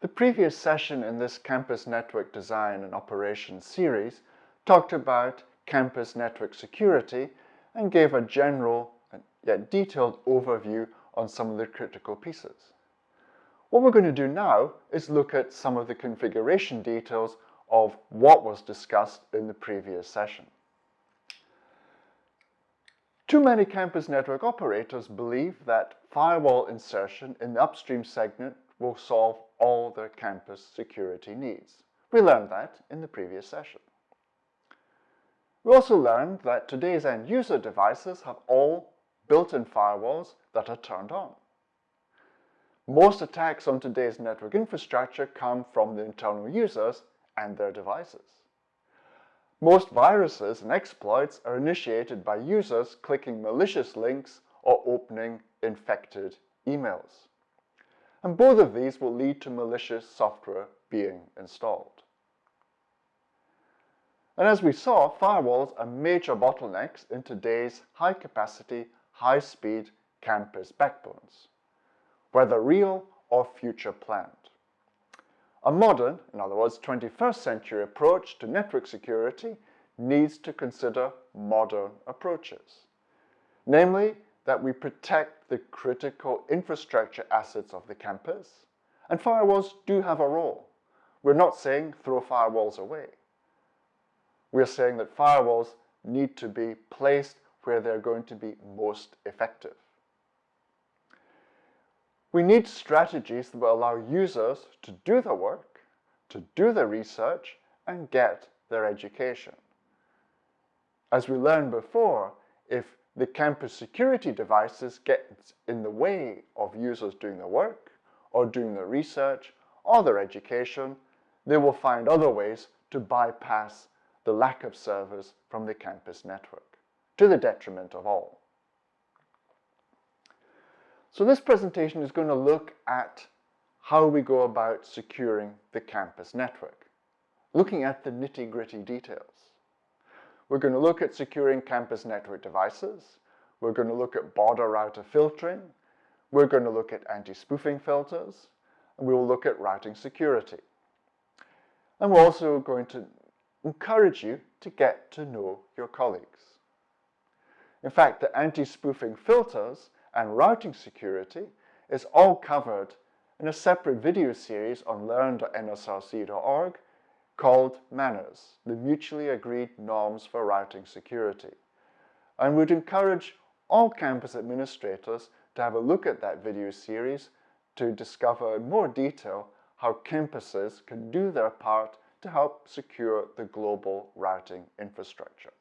The previous session in this Campus Network Design and Operations series talked about campus network security and gave a general yet detailed overview on some of the critical pieces. What we're going to do now is look at some of the configuration details of what was discussed in the previous session. Too many campus network operators believe that firewall insertion in the upstream segment will solve all their campus security needs. We learned that in the previous session. We also learned that today's end user devices have all built-in firewalls that are turned on. Most attacks on today's network infrastructure come from the internal users and their devices. Most viruses and exploits are initiated by users clicking malicious links or opening infected emails. And both of these will lead to malicious software being installed. And as we saw, firewalls are major bottlenecks in today's high-capacity, high-speed campus backbones, whether real or future planned. A modern, in other words, 21st century approach to network security needs to consider modern approaches. Namely, that we protect the critical infrastructure assets of the campus, and firewalls do have a role. We're not saying throw firewalls away. We're saying that firewalls need to be placed where they're going to be most effective. We need strategies that will allow users to do the work, to do the research, and get their education. As we learned before, if the campus security devices get in the way of users doing the work, or doing the research, or their education, they will find other ways to bypass the lack of servers from the campus network to the detriment of all. So this presentation is going to look at how we go about securing the campus network, looking at the nitty-gritty details. We're going to look at securing campus network devices, we're going to look at border router filtering, we're going to look at anti-spoofing filters, and we will look at routing security. And we're also going to encourage you to get to know your colleagues. In fact, the anti-spoofing filters and routing security is all covered in a separate video series on learn.nsrc.org called MANRS, the mutually agreed norms for routing security. And would encourage all campus administrators to have a look at that video series to discover in more detail how campuses can do their part to help secure the global routing infrastructure.